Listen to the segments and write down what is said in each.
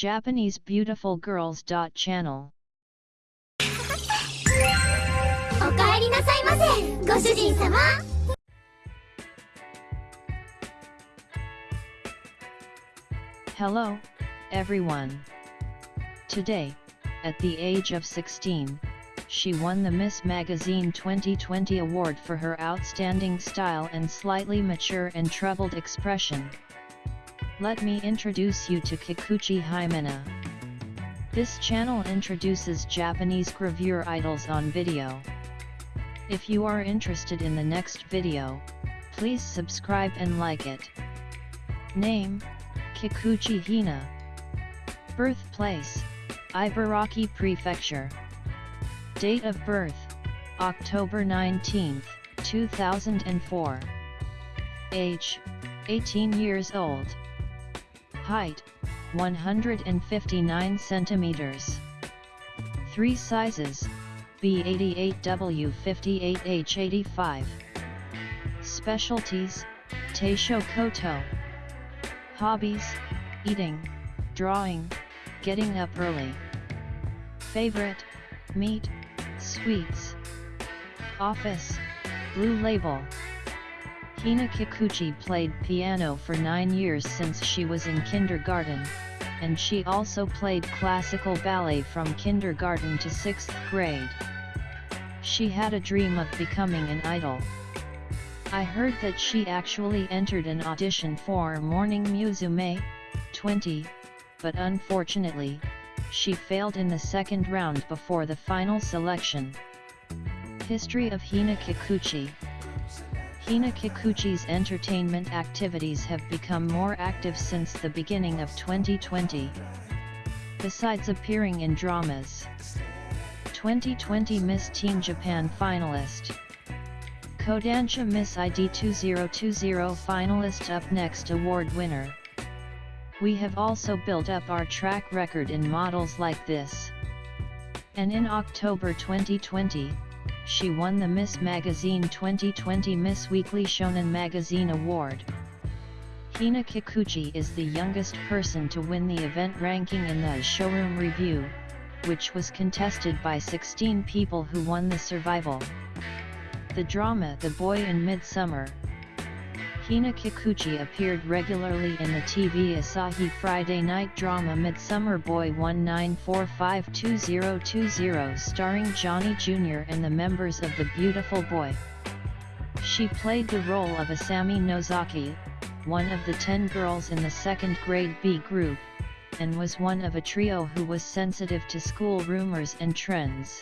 Japanese Beautiful Girls. Channel おかえりなさいませご主人様 Hello, everyone. Today, at the age of 16, she won the Miss Magazine 2020 award for her outstanding style and slightly mature and troubled expression. Let me introduce you to Kikuchi Himena. This channel introduces Japanese gravure idols on video. If you are interested in the next video, please subscribe and like it. Name, Kikuchi Hina Birthplace, Ibaraki Prefecture Date of birth, October 19, 2004 Age, 18 years old Height, 159 centimeters 3 sizes, B88W58H85 Specialties, Taisho Koto Hobbies, eating, drawing, getting up early. Favorite, meat, sweets. Office, Blue Label. Hina Kikuchi played piano for 9 years since she was in kindergarten, and she also played classical ballet from kindergarten to 6th grade. She had a dream of becoming an idol. I heard that she actually entered an audition for Morning Musume 20, but unfortunately, she failed in the second round before the final selection. History of Hina Kikuchi Hina Kikuchi's entertainment activities have become more active since the beginning of 2020. Besides appearing in dramas, 2020 Miss Teen Japan finalist, Kodansha Miss ID 2020 finalist up next award winner. We have also built up our track record in models like this. And in October 2020, she won the Miss Magazine 2020 Miss Weekly Shonen Magazine Award. Hina Kikuchi is the youngest person to win the event ranking in the Showroom Review, which was contested by 16 people who won the survival. The drama The Boy in Midsummer. Hina Kikuchi appeared regularly in the TV Asahi Friday night drama Midsummer Boy 19452020 starring Johnny Jr. and the members of The Beautiful Boy. She played the role of Asami Nozaki, one of the ten girls in the second grade B group, and was one of a trio who was sensitive to school rumors and trends.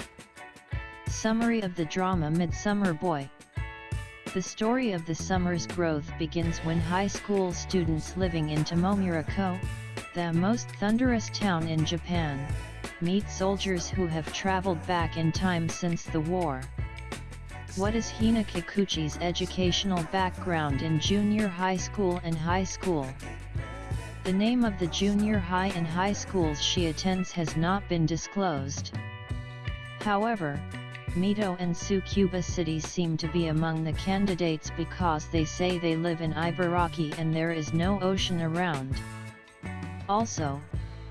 Summary of the drama Midsummer Boy The story of the summer's growth begins when high school students living in Tomomura-ko, the most thunderous town in Japan, meet soldiers who have traveled back in time since the war. What is Hina Kikuchi's educational background in junior high school and high school? The name of the junior high and high schools she attends has not been disclosed. However, Mito and Tsukuba cities seem to be among the candidates because they say they live in Ibaraki and there is no ocean around. Also,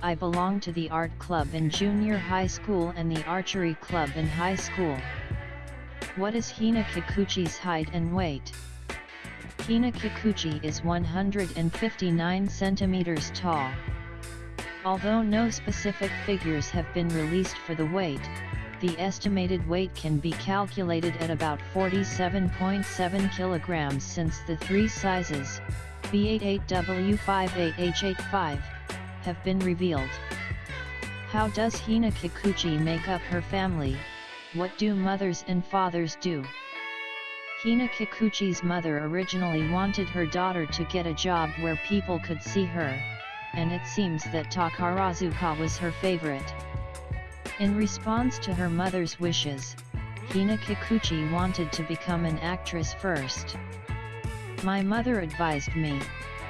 I belong to the art club in junior high school and the archery club in high school. What is Hina Kikuchi's height and weight? Hina Kikuchi is 159 centimeters tall. Although no specific figures have been released for the weight, the estimated weight can be calculated at about 47.7 kilograms since the three sizes, B88W58H85, have been revealed. How does Hina Kikuchi make up her family, what do mothers and fathers do? Hina Kikuchi's mother originally wanted her daughter to get a job where people could see her, and it seems that Takarazuka was her favorite. In response to her mother's wishes, Hina Kikuchi wanted to become an actress first. My mother advised me,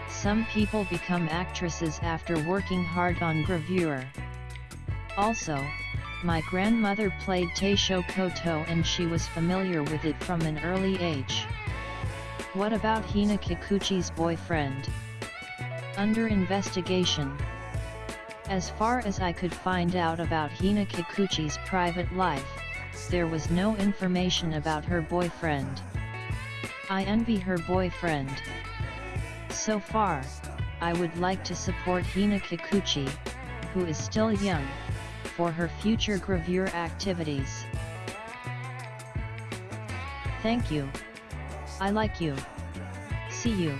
some people become actresses after working hard on gravure. Also, my grandmother played Taisho Koto and she was familiar with it from an early age. What about Hina Kikuchi's boyfriend? Under investigation. As far as I could find out about Hina Kikuchi's private life, there was no information about her boyfriend. I envy her boyfriend. So far, I would like to support Hina Kikuchi, who is still young, for her future gravure activities. Thank you. I like you. See you.